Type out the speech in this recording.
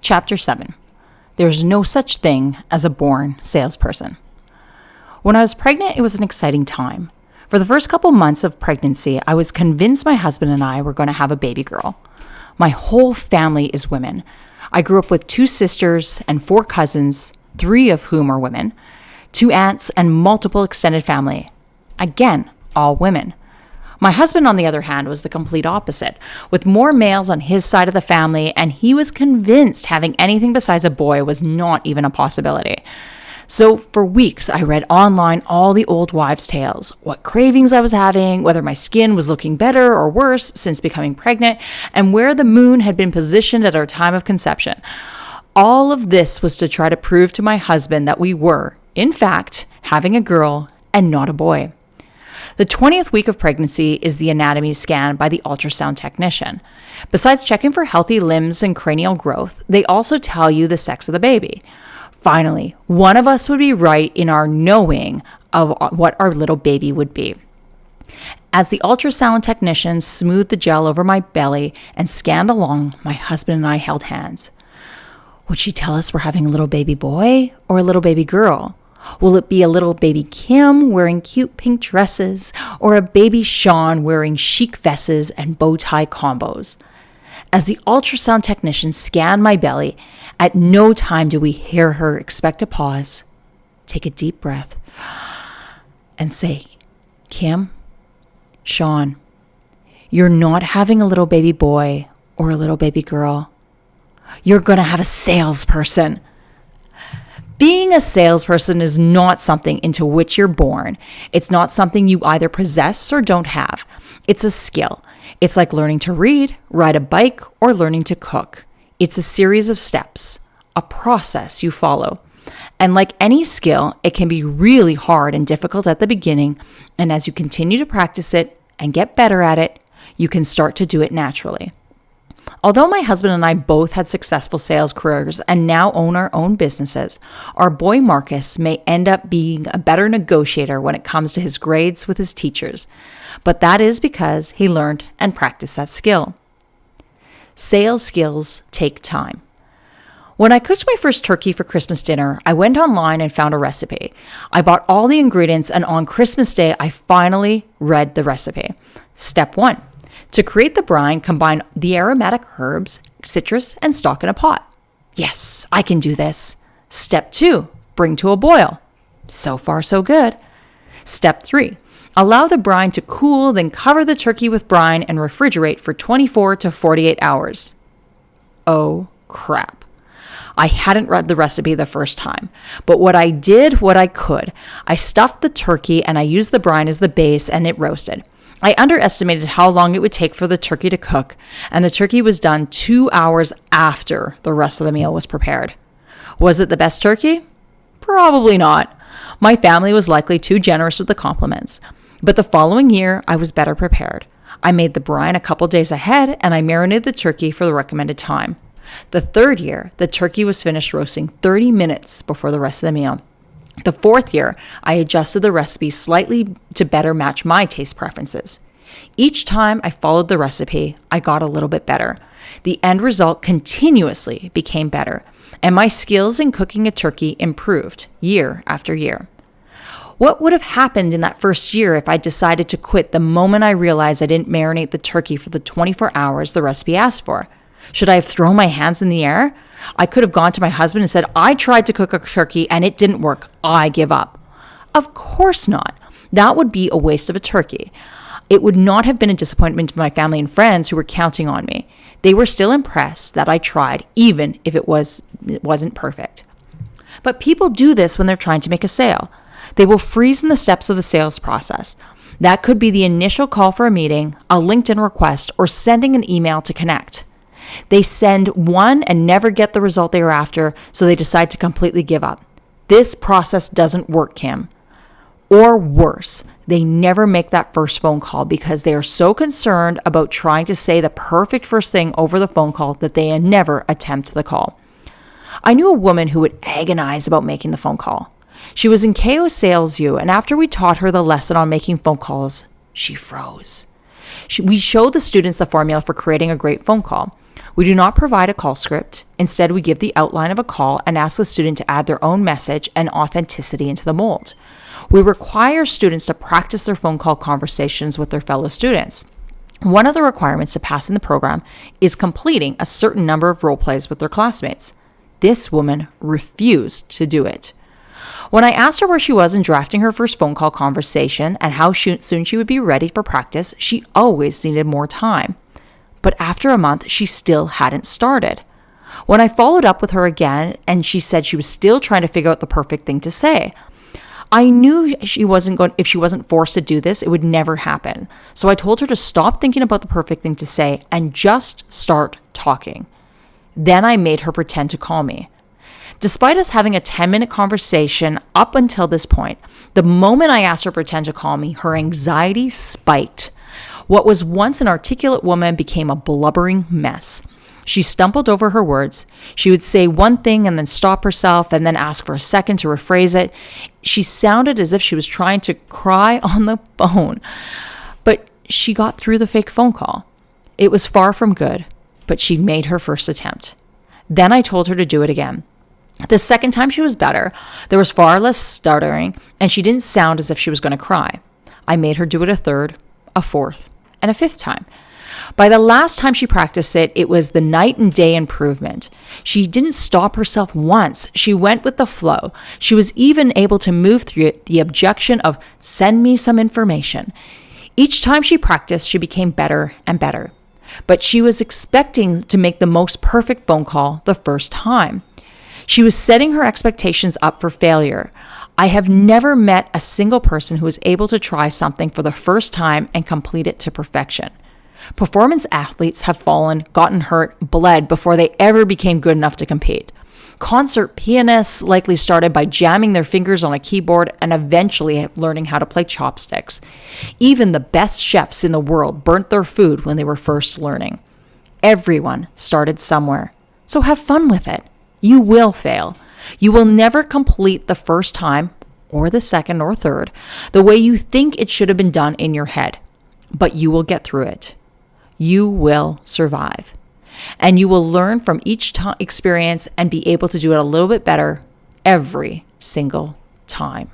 Chapter 7 There's no such thing as a born salesperson. When I was pregnant, it was an exciting time. For the first couple months of pregnancy, I was convinced my husband and I were going to have a baby girl. My whole family is women. I grew up with two sisters and four cousins, three of whom are women, two aunts, and multiple extended family. Again, all women. My husband, on the other hand, was the complete opposite, with more males on his side of the family, and he was convinced having anything besides a boy was not even a possibility. So, for weeks, I read online all the old wives' tales what cravings I was having, whether my skin was looking better or worse since becoming pregnant, and where the moon had been positioned at our time of conception. All of this was to try to prove to my husband that we were, in fact, having a girl and not a boy. The 20th week of pregnancy is the anatomy scan by the ultrasound technician. Besides checking for healthy limbs and cranial growth, they also tell you the sex of the baby. Finally, one of us would be right in our knowing of what our little baby would be. As the ultrasound technician smoothed the gel over my belly and scanned along, my husband and I held hands. Would she tell us we're having a little baby boy or a little baby girl? Will it be a little baby Kim wearing cute pink dresses or a baby Sean wearing chic vests and bow tie combos? As the ultrasound technician scanned my belly, at no time do we hear her expect a pause, take a deep breath, and say, Kim, Sean, you're not having a little baby boy or a little baby girl. You're going to have a salesperson. Being a salesperson is not something into which you're born. It's not something you either possess or don't have. It's a skill. It's like learning to read, ride a bike, or learning to cook. It's a series of steps, a process you follow. And like any skill, it can be really hard and difficult at the beginning. And as you continue to practice it and get better at it, you can start to do it naturally. Although my husband and I both had successful sales careers and now own our own businesses, our boy Marcus may end up being a better negotiator when it comes to his grades with his teachers, but that is because he learned and practiced that skill. Sales skills take time. When I cooked my first turkey for Christmas dinner, I went online and found a recipe. I bought all the ingredients, and on Christmas Day, I finally read the recipe. Step one to create the brine, combine the aromatic herbs, citrus, and stock in a pot. Yes, I can do this. Step two, bring to a boil. So far, so good. Step three, allow the brine to cool, then cover the turkey with brine and refrigerate for 24 to 48 hours. Oh crap. I hadn't read the recipe the first time, but what I did, what I could, I stuffed the turkey and I used the brine as the base and it roasted. I underestimated how long it would take for the turkey to cook, and the turkey was done two hours after the rest of the meal was prepared. Was it the best turkey? Probably not. My family was likely too generous with the compliments. But the following year, I was better prepared. I made the brine a couple days ahead and I marinated the turkey for the recommended time. The third year, the turkey was finished roasting 30 minutes before the rest of the meal. The fourth year, I adjusted the recipe slightly to better match my taste preferences. Each time I followed the recipe, I got a little bit better. The end result continuously became better, and my skills in cooking a turkey improved year after year. What would have happened in that first year if I decided to quit the moment I realized I didn't marinate the turkey for the 24 hours the recipe asked for? Should I have thrown my hands in the air? I could have gone to my husband and said, I tried to cook a turkey and it didn't work. I give up. Of course not. That would be a waste of a turkey. It would not have been a disappointment to my family and friends who were counting on me. They were still impressed that I tried, even if it was it wasn't perfect. But people do this when they're trying to make a sale. They will freeze in the steps of the sales process. That could be the initial call for a meeting, a LinkedIn request, or sending an email to connect. They send one and never get the result they are after, so they decide to completely give up. This process doesn't work, Kim. Or worse, they never make that first phone call because they are so concerned about trying to say the perfect first thing over the phone call that they never attempt the call. I knew a woman who would agonize about making the phone call. She was in KO Sales U, and after we taught her the lesson on making phone calls, she froze. She, we showed the students the formula for creating a great phone call. We do not provide a call script. Instead, we give the outline of a call and ask the student to add their own message and authenticity into the mold. We require students to practice their phone call conversations with their fellow students. One of the requirements to pass in the program is completing a certain number of role plays with their classmates. This woman refused to do it. When I asked her where she was in drafting her first phone call conversation and how soon she would be ready for practice, she always needed more time. But after a month, she still hadn't started. When I followed up with her again and she said she was still trying to figure out the perfect thing to say, I knew she wasn't going if she wasn't forced to do this, it would never happen. So I told her to stop thinking about the perfect thing to say and just start talking. Then I made her pretend to call me. Despite us having a 10 minute conversation up until this point, the moment I asked her to pretend to call me, her anxiety spiked. What was once an articulate woman became a blubbering mess. She stumbled over her words. She would say one thing and then stop herself and then ask for a second to rephrase it. She sounded as if she was trying to cry on the phone. But she got through the fake phone call. It was far from good, but she made her first attempt. Then I told her to do it again. The second time she was better, there was far less stuttering, and she didn't sound as if she was going to cry. I made her do it a third, a fourth, and a fifth time. By the last time she practiced it, it was the night and day improvement. She didn't stop herself once. She went with the flow. She was even able to move through the objection of send me some information. Each time she practiced, she became better and better. But she was expecting to make the most perfect phone call the first time. She was setting her expectations up for failure. I have never met a single person who was able to try something for the first time and complete it to perfection. Performance athletes have fallen, gotten hurt, bled before they ever became good enough to compete. Concert pianists likely started by jamming their fingers on a keyboard and eventually learning how to play chopsticks. Even the best chefs in the world burnt their food when they were first learning. Everyone started somewhere. So have fun with it. You will fail. You will never complete the first time, or the second or third, the way you think it should have been done in your head, but you will get through it you will survive. And you will learn from each experience and be able to do it a little bit better every single time.